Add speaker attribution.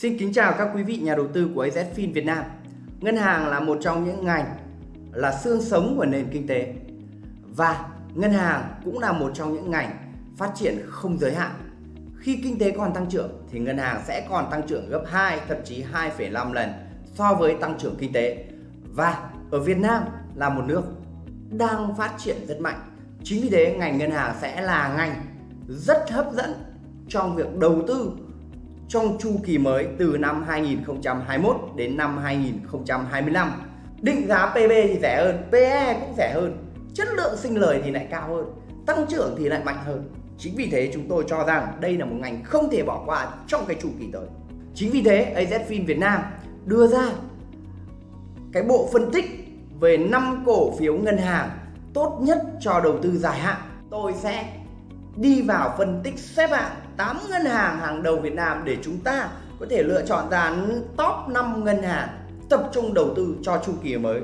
Speaker 1: Xin kính chào các quý vị nhà đầu tư của AZFIN Việt Nam. Ngân hàng là một trong những ngành là xương sống của nền kinh tế và ngân hàng cũng là một trong những ngành phát triển không giới hạn. Khi kinh tế còn tăng trưởng thì ngân hàng sẽ còn tăng trưởng gấp 2 thậm chí 2,5 lần so với tăng trưởng kinh tế. Và ở Việt Nam là một nước đang phát triển rất mạnh. Chính vì thế ngành ngân hàng sẽ là ngành rất hấp dẫn trong việc đầu tư trong chu kỳ mới từ năm 2021 đến năm 2025. Định giá PB thì rẻ hơn, PE cũng rẻ hơn, chất lượng sinh lời thì lại cao hơn, tăng trưởng thì lại mạnh hơn. Chính vì thế chúng tôi cho rằng đây là một ngành không thể bỏ qua trong cái chu kỳ tới. Chính vì thế AZFIN Việt Nam đưa ra cái bộ phân tích về 5 cổ phiếu ngân hàng tốt nhất cho đầu tư dài hạn. Tôi sẽ đi vào phân tích xếp hạng 8 ngân hàng hàng đầu Việt Nam để chúng ta có thể lựa chọn ra top 5 ngân hàng tập trung đầu tư cho chu kỳ mới.